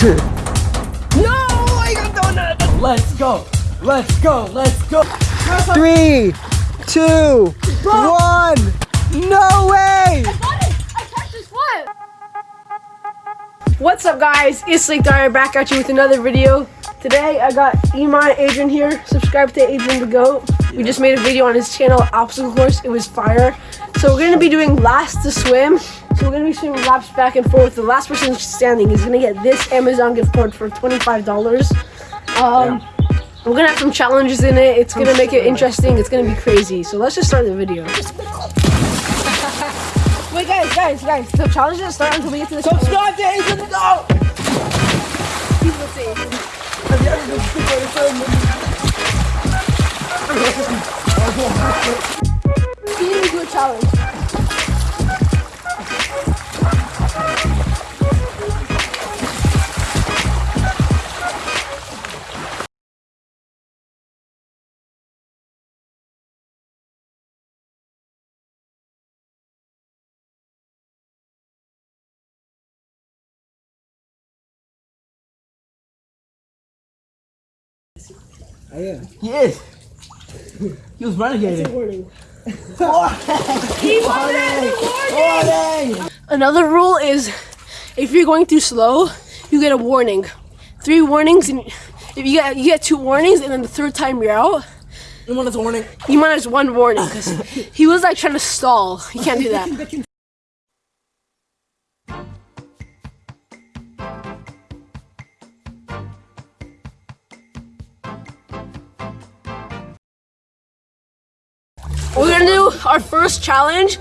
no, I got donut. Let's go. Let's go. Let's go. Three, two, one. No way! What's up guys, it's Lake Dyer back at you with another video. Today I got Iman Adrian here. Subscribe to Adrian the Goat. We just made a video on his channel, Obstacle Course. It was fire. So we're gonna be doing last to swim. So we're gonna be swimming laps back and forth. The last person standing is gonna get this Amazon gift card for $25. Um, yeah. We're gonna have some challenges in it. It's gonna make it interesting. It's gonna be crazy. So let's just start the video. Wait, guys, guys, guys. The challenge doesn't start until we get to the Subscribe to Ace the Go! People say Feed into a challenge. I am. He is. He was renegading. warning. warning. warning. Another rule is if you're going too slow, you get a warning. Three warnings, and if you get you get two warnings, and then the third time you're out. You want a warning? You want as one warning because he was like trying to stall. You can't do that. our first challenge.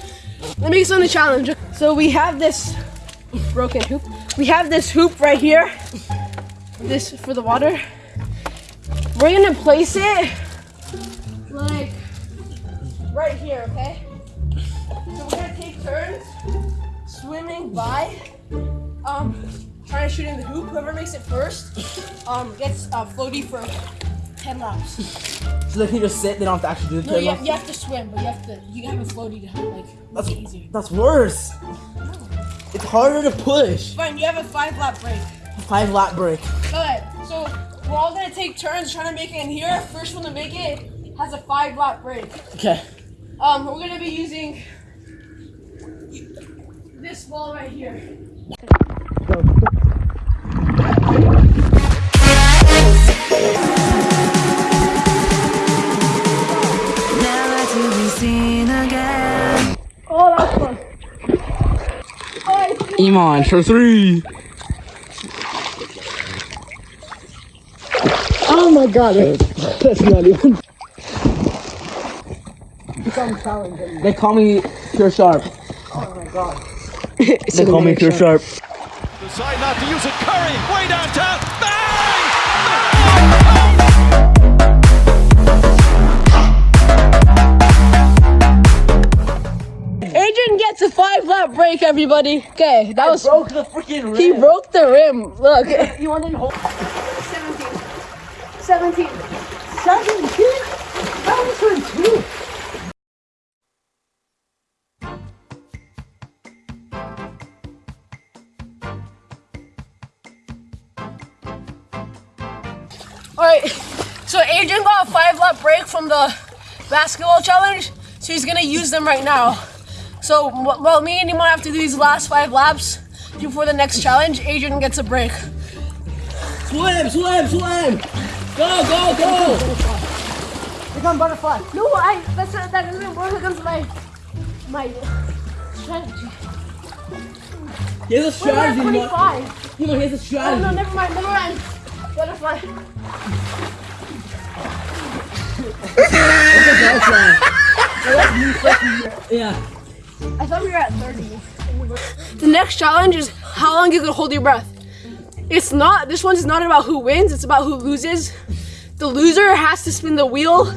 Let me explain the challenge. So we have this broken hoop. We have this hoop right here. This for the water. We're gonna place it like right here, okay? So we're gonna take turns swimming by, um, trying to shoot in the hoop. Whoever makes it first, um, gets a floaty for 10 laps. So they can just sit, they don't have to actually do the no, 10 you laps? you have to swim, but you have to, you have a floaty to help, like, that's, make it easier. That's worse. No. It's harder to push. Fine, you have a five lap break. A five lap break. Okay, so we're all gonna take turns trying to make it in here. First one to make it has a five lap break. Okay. Um, we're gonna be using this wall right here. Iman for three. Oh my god, that's not even. They call me Pure Sharp. Oh my god. they call me Pure Sharp. Decide not to use it. Curry, way downtown. It's a five lap break, everybody. Okay, that I was. broke the freaking rim. He broke the rim. Look. You want to hold? 17. 17. 17? That was for two. Alright, so Adrian got a five lap break from the basketball challenge, so he's gonna use them right now. So, while me and Iman have to do these last five laps before the next challenge, Adrian gets a break. Swim, swim, swim! Go, go, go! Become butterfly. No, I, that's, that doesn't work against my, my strategy. Here's a strategy, Wait, 25. You here's a strategy. Oh, no, never mind, never mind. Butterfly. it's a butterfly. yeah. I thought we were at 30. The next challenge is how long you can hold your breath. It's not, this one's not about who wins, it's about who loses. The loser has to spin the wheel,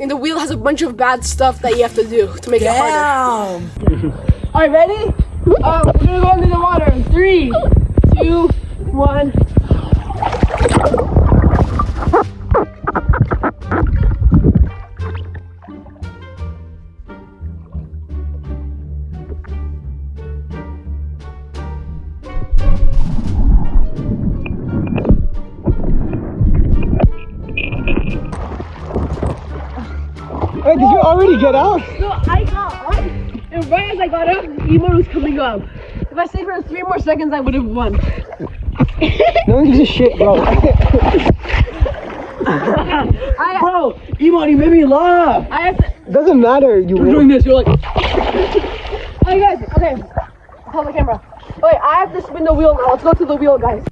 and the wheel has a bunch of bad stuff that you have to do to make Damn. it harder. All right, ready? Um, we're gonna go under the water. Three, two, one. Get out? No, I got up, and right as I got up, Emo was coming up. If I stayed for three more seconds, I would have won. No one gives a shit, bro. I, Bro, Iman, you made me laugh. I have to. Doesn't matter. You You're win. doing this. You're like, Okay, guys. Okay. Hold the camera. Wait, I have to spin the wheel now. Let's go to the wheel, guys.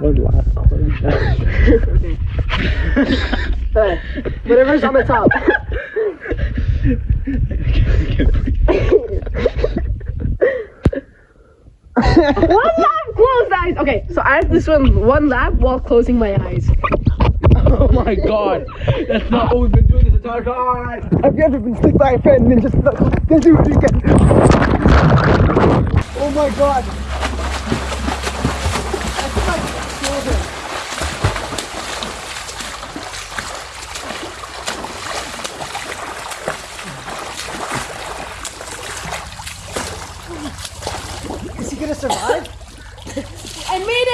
Okay. Whatever's on the top. One lap, closed eyes. Okay, so I have to swim one lap while closing my eyes. oh my god. That's not what we've been doing this entire time. Have you ever been stick by a friend and then just then do it again? Oh my god. Is he gonna survive? I made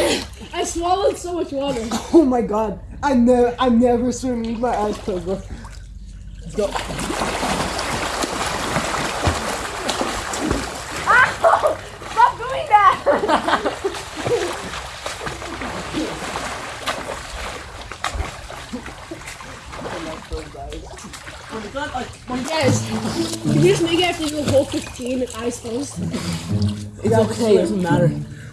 it! I swallowed so much water. Oh my god. I never I never swim with my eyes closed, bro. Let's go. Stop doing that! Guys, can you just make it after the whole 15 eyes closed? It's okay. It doesn't matter.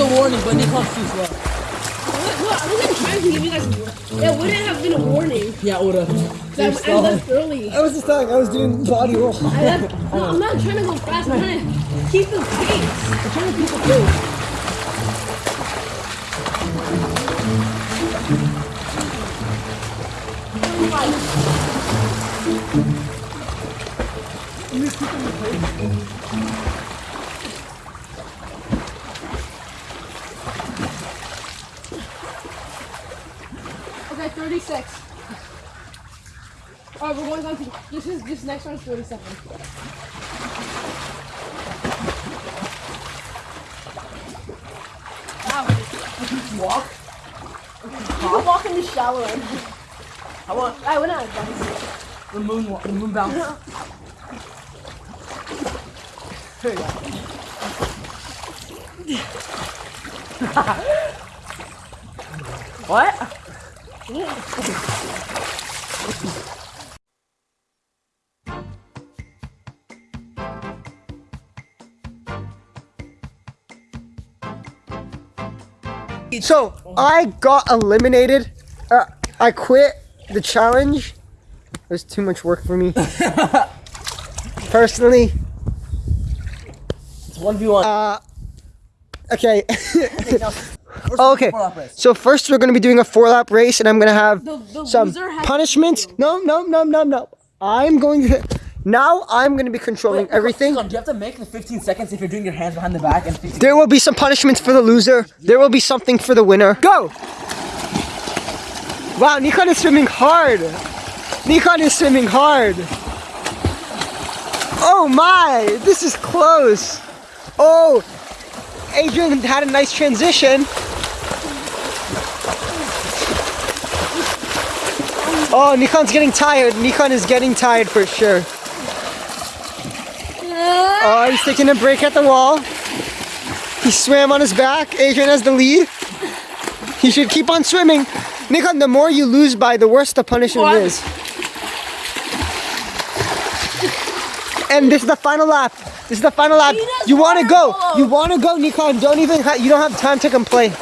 a warning, but Nikon's too slow. What, what? I wasn't trying to give you guys a warning. It wouldn't have been a warning. Yeah, it would've. 'cause I, I left early. I was just telling I was doing body roll. I left, no, I'm not trying to go fast. I'm trying to keep the pace. I'm trying to keep the pace. Okay, We're on this is this next one's 47. Wow. Walk. You can walk in the shower. How about I went out guys. the moon? wa- The moon bounce. what? So I got eliminated. Uh, I quit the challenge. It was too much work for me. Personally, It's one v one. uh, okay. okay. So first we're gonna be doing a four lap race, and I'm gonna have The, the some punishments. No, no, no, no, no. I'm going to. Now I'm gonna be controlling everything. Do you have to make the 15 seconds if you're doing your hands behind the back and 15 There will be some punishments for the loser. There will be something for the winner. Go! Wow, Nikon is swimming hard. Nikon is swimming hard. Oh my, this is close. Oh, Adrian had a nice transition. Oh, Nikon's getting tired. Nikon is getting tired for sure. Oh, he's taking a break at the wall. He swam on his back. Adrian has the lead. He should keep on swimming. Nikon, the more you lose by, the worse the punishment What? is. And this is the final lap. This is the final lap. You want to go. You want to go, Nikon. Don't even. You don't have time to complain.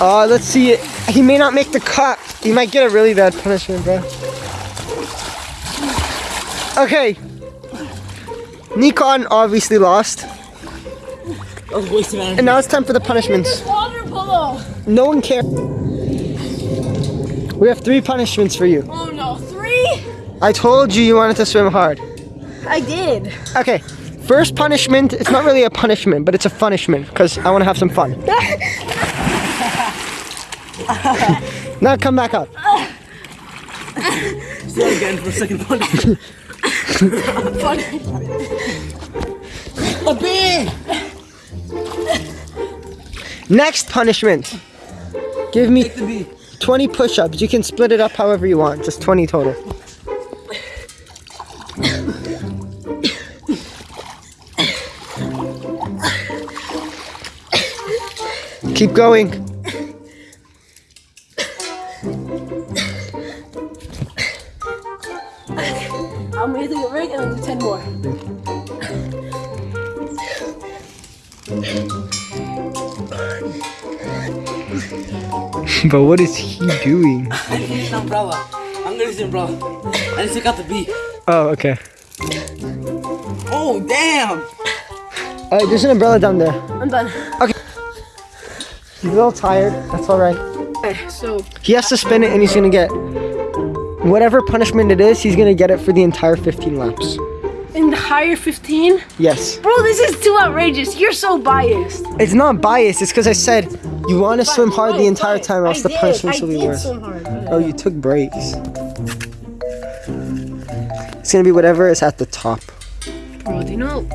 Uh, let's see. It. He may not make the cut. He might get a really bad punishment, bro. Okay. Nikon obviously lost. That was wasted, man. And now it's time for the punishments. Water polo. No one cares. We have three punishments for you. Oh no, three? I told you you wanted to swim hard. I did. Okay, first punishment, it's not really a punishment, but it's a punishment because I want to have some fun. now come back up. Say again for a second punishment. A bee! Next punishment. Give me Take the bee. 20 push ups. You can split it up however you want, just 20 total. Keep going. But what is he doing? I need an umbrella. I'm gonna use the umbrella. I just took out the bee. Oh, okay. Oh, damn! Alright, there's an umbrella down there. I'm done. Okay. He's a little tired. That's alright. Okay, so He has to spin it and he's gonna get whatever punishment it is, he's gonna get it for the entire 15 laps. The higher 15? Yes. Bro, this is too outrageous. You're so biased. It's not biased, it's because I said you want to swim hard the entire time, or else I the did. punishments will be worse. Oh, you took breaks. It's gonna be whatever is at the top. Bro, do you know?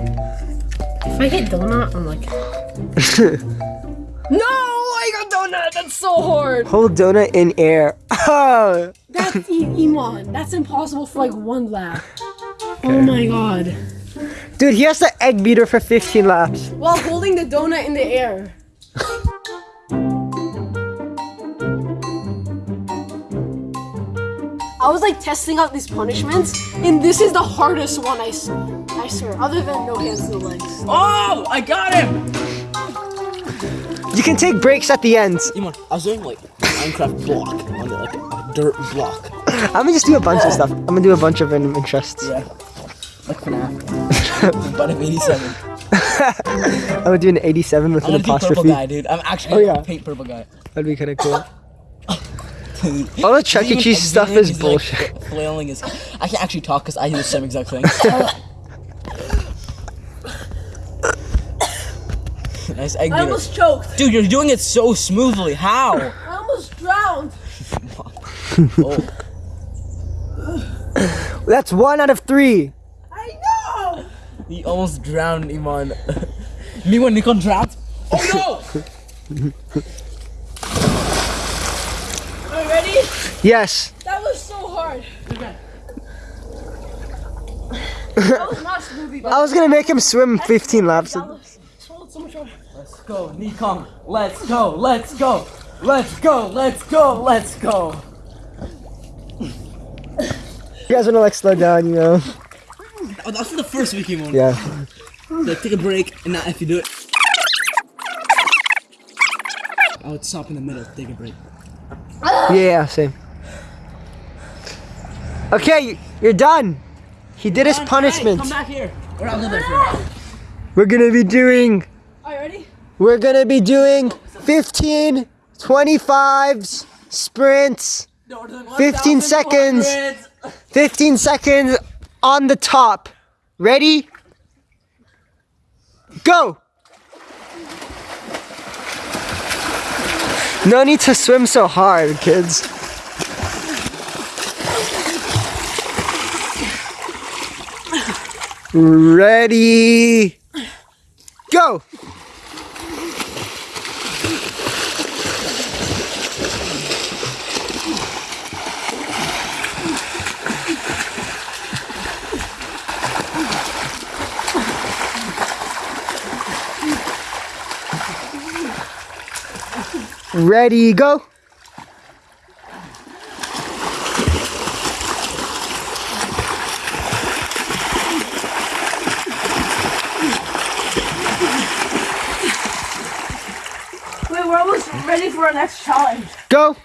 If I hit donut, I'm like. no, I got donut. That's so hard. Hold donut in air. Oh, That's Iman. That's impossible for like one lap. Oh my god. dude, he has the egg beater for 15 laps. While holding the donut in the air. I was like testing out these punishments, and this is the hardest one I, I swear, other than no hands, no legs. Oh, I got him! You can take breaks at the end. Iman, I was doing like Minecraft block on the, like a dirt block. I'm gonna just do a bunch of stuff. I'm gonna do a bunch of random interests. Yeah. Like FNAF. but I'm 87. I'm gonna do an 87 with I'm an gonna do purple apostrophe. guy, dude. I'm actually Oh, gonna yeah. paint purple guy. That'd be kind of cool. All the Chuck E. Cheese stuff Xavier is like, bullshit. flailing his. I can't actually talk because I do the same exact thing. nice egg I beater. almost choked. Dude, you're doing it so smoothly. How? I almost drowned. Oh, That's one out of three. I know. he almost drowned Iman. Me when Nikon drowned. Oh no! Are you ready? Yes. That was so hard. that was not smoothie, but I was gonna make him swim 15 laps. so, so much harder. Let's go, Nikon. Let's go. Let's go. Let's go. Let's go. Let's go. You guys wanna like slow down, you know? Oh, that's for the first week, Iman. Yeah. Like, take a break, and now if you do it. I would stop in the middle, take a break. Yeah, same. Okay, you're done. He did his punishment. Come back here. Or I'll go there for you. We're gonna be doing, Are you ready? we're gonna be doing 15, 25s, sprints, 15 seconds. 15 seconds on the top. Ready? Go! No need to swim so hard, kids. Ready? Go! Ready, go! Wait, we're almost ready for our next challenge. Go!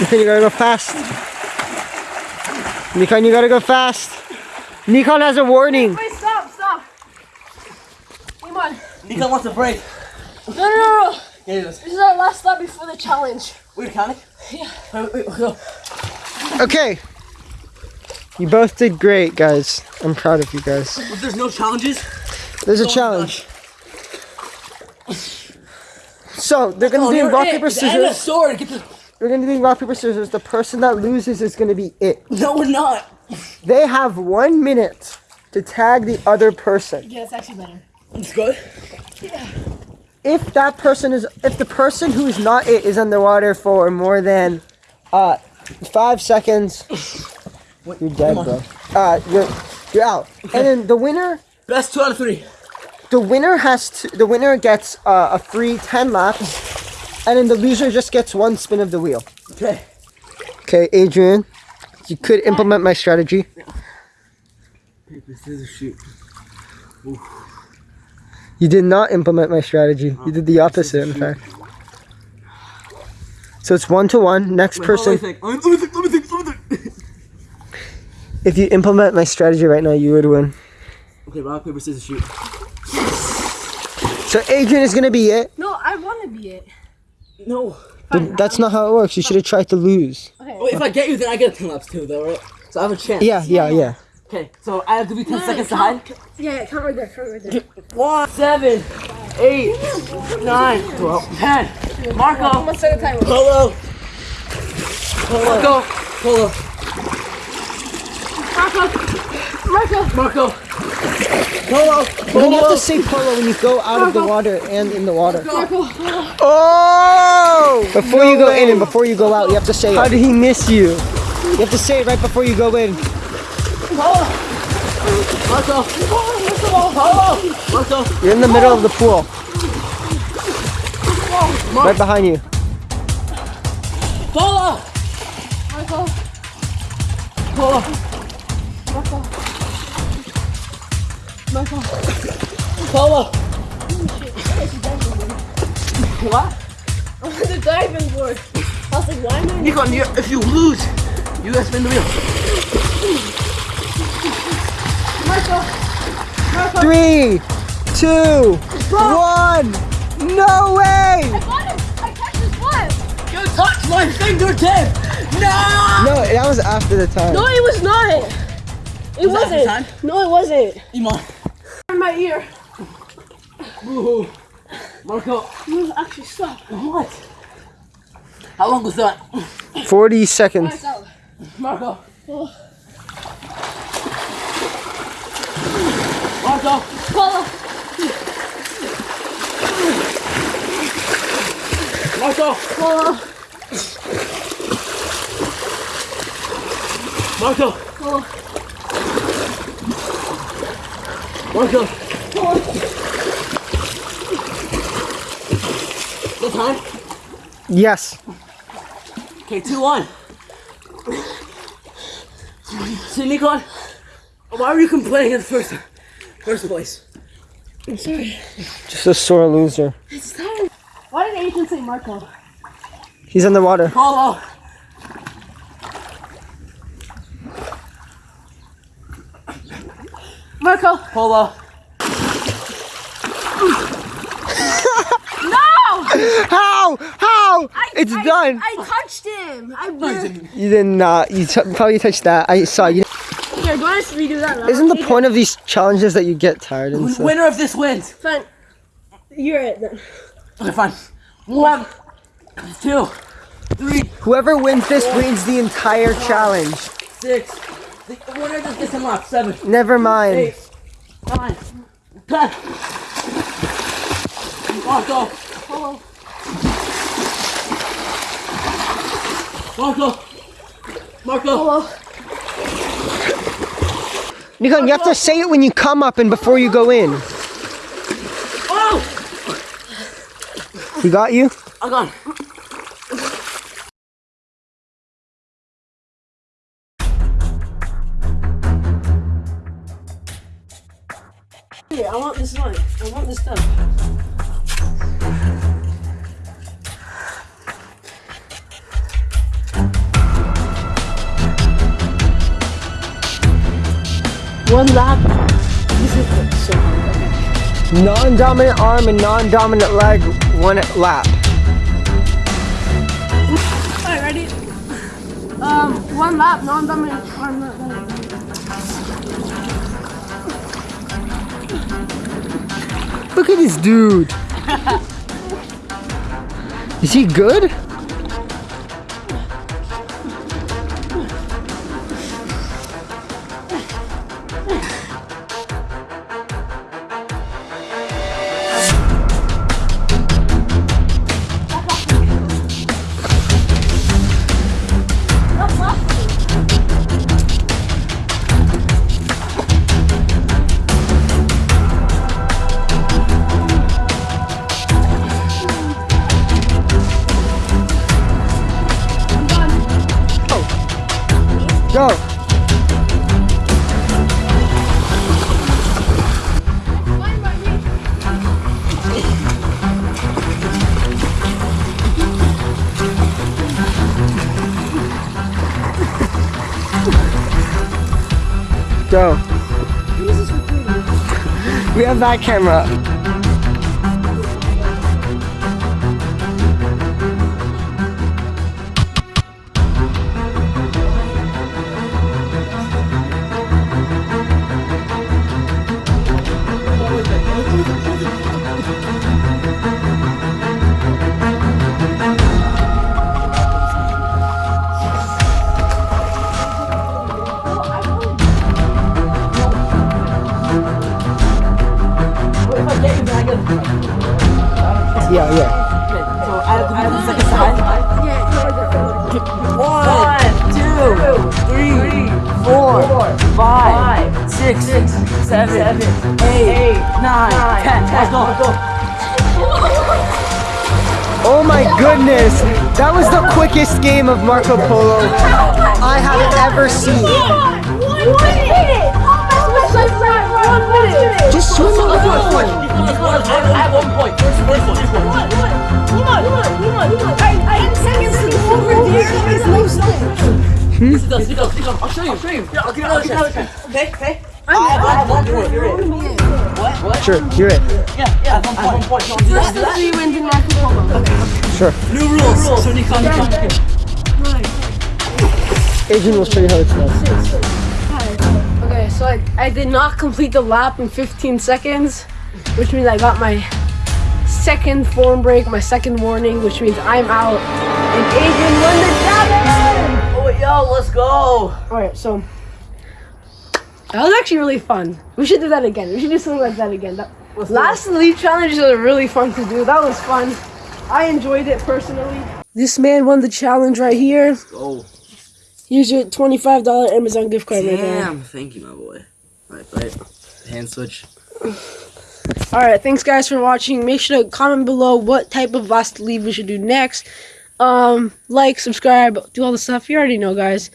Nikon, you gotta go fast. Nikon, you gotta go fast. Nikon has a warning. Wait, stop, stop. Come on. Nico wants a break. No, no, no, no. Yeah. This is our last stop before the challenge. We're counting? Yeah. Wait, wait, wait, go. Okay. You both did great, guys. I'm proud of you guys. If there's no challenges, There's a Oh, challenge. So they're gonna oh, do you're rock it. paper And a scissors. sword. Get the... We're gonna do rock paper scissors. The person that loses is gonna be it. No, we're not. They have one minute to tag the other person. Yeah, it's actually better. It's good. Yeah. If that person is, if the person who is not it is underwater for more than uh five seconds, you're dead, bro. Uh, you're you're out. And then the winner, Best two out of three. the winner has to, the winner gets uh, a free ten laps, and then the loser just gets one spin of the wheel. Okay. Okay, Adrian, you could implement my strategy. Paper, scissors, shoot. You did not implement my strategy. You did the oh, opposite, in fact. So it's one to one. Next Wait, person. Let me think. Let me think. Let me think. Let me think. If you implement my strategy right now, you would win. Okay, rock, paper, scissors, shoot. So Adrian is gonna be it. No, I want to be it. No. But that's not how it works. You should have tried to lose. Okay. Wait, if I get you, then I get a 10 laps too, though, right? So I have a chance. Yeah, yeah, yeah. Okay, so I have to be 10 seconds to hide? Yeah, yeah, count right there, count right there. One, seven, eight, nine, twelve, ten. Marco. One second time. Polo. Marco. Polo. Marco, Marco. Polo. Then you have to say polo when you go out of the water and in the water. Marco. Oh! Before you go in and before you go out, you have to say it. How did he miss you? You have to say it right before you go in. Marco. Polo. Marco. You're in the middle of the pool. Right behind you. Polo. Marco. Polo. Marco. Marco. Polo. What? I'm on the diving board. I was like, why am I? Nikon, you, if you lose, you gotta spin the wheel. Marco. Marco. Three, two, one. No way! I got him. I catch his foot. You touched my fingertip! No! No, that was after the time. No, it was not. It Was that the wasn't. time? No, it wasn't. Iman. In my ear. Ooh. Marco. You actually stop. What? How long was that? 40 seconds. That's out. Marco. Oh. Marco. Polo. Marco. Polo. Marco. Polo. Marco. Polo. The time? Yes. Okay, 2 1. So, Nikon, why were you complaining in the first, first place? I'm sorry. Just a sore loser. It's time. Why did Agent say Marco? He's in the water. Polo. Marco. Polo. No! How? How? it's I, done. I touched him. I really. you did not. You t- probably touched that. I saw you. Here, do you want us to redo that now? Isn't the Adrian, point of these challenges that you get tired and stuff? Winner of this wins. Fine. You're it then. Okay, fine. One, two, three, Whoever wins this wins the entire challenge. six. The winner just gets him off. Seven, Never mind. eight, nine, ten. Marco. Polo. Marco. Marco. Polo. Nikon, you have to say it when you come up and before you go in. Oh! He got you? I got it. I want this light. I want this done. One lap. This is so hard. Non-dominant arm and non-dominant leg, one lap. Alright, ready? Um, one lap, non-dominant arm, Look at this dude. Is he good? That camera. Was game of Marco Polo I have ever seen. Just swim Let's go, let's go. along. Let's go, let's go. I have one point. First, first one, first one. Sit down, sit down, sit down. I'll show you, I'll show you. Yeah, I'll give another chance. Okay, okay. I have, I have one point. You're in. What? What? Sure, you're it. Yeah, yeah, I have one point. One point. No, do that, do that. Three wins in Marco Polo. Sure. New rules. So you come, you come, you come. Adrian will show you how it's done. Okay, so I, I did not complete the lap in 15 seconds, which means I got my second form break, my second warning, which means I'm out. And Adrian won the challenge! Oh, yo, let's go. Alright, so that was actually really fun. We should do that again. We should do something like that again. That, last leap challenges are really fun to do. That was fun. I enjoyed it personally. This man won the challenge right here. Oh, Here's your $25 Amazon gift card right there. damn. Thank you, my boy. Alright, right. Hand switch. All right, thanks guys for watching. Make sure to comment below what type of last leave we should do next. Um, like, subscribe, do all the stuff you already know, guys.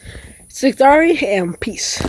Siktari and peace.